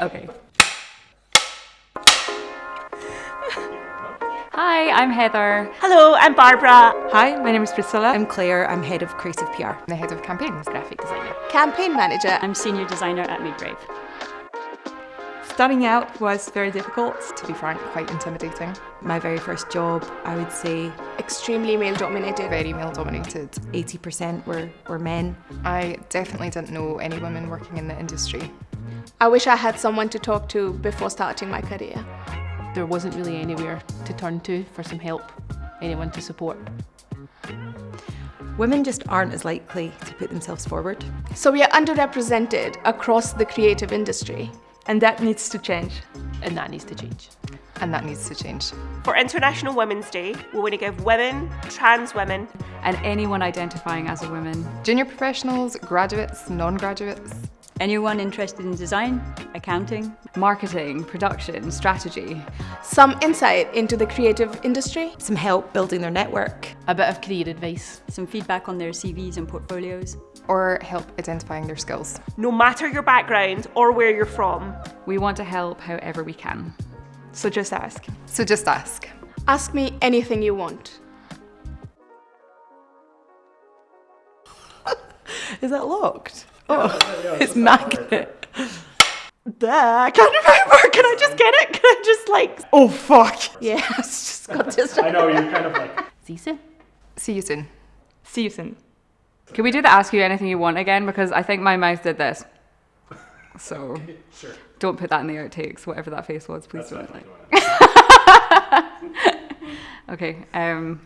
Okay. Hi, I'm Heather. Hello, I'm Barbara. Hi, my name is Priscilla. I'm Claire, I'm head of creative PR. I'm the head of campaigns, graphic designer. Campaign manager. I'm senior designer at Madebrave. Starting out was very difficult. To be frank, quite intimidating. My very first job, I would say, Extremely male dominated. Very male dominated. 80% were, were men. I definitely didn't know any women working in the industry. I wish I had someone to talk to before starting my career. There wasn't really anywhere to turn to for some help, anyone to support. Women just aren't as likely to put themselves forward. So we are underrepresented across the creative industry. And that needs to change. And that needs to change. And that needs to change. For International Women's Day, we want to give women, trans women, And anyone identifying as a woman. Junior professionals, graduates, non-graduates. Anyone interested in design, accounting, Marketing, production, strategy. Some insight into the creative industry. Some help building their network. A bit of career advice. some feedback on their CVs and portfolios. Or help identifying their skills. no matter your background or where you're from. We want to help however we can. So just ask. So just ask. Ask me anything you want. Is that locked? Oh, it's magnet. Duh, I can't remember. Can I just get it? Can I just like. Oh fuck! Yeah, it's just got this. I know, you're kind of like. See you soon. See you soon. See you soon. Can we do the ask you anything you want again? Because I think my mouth did this. So Sure. don't put that in the outtakes, whatever that face was, please That's don't. fine. Okay, um,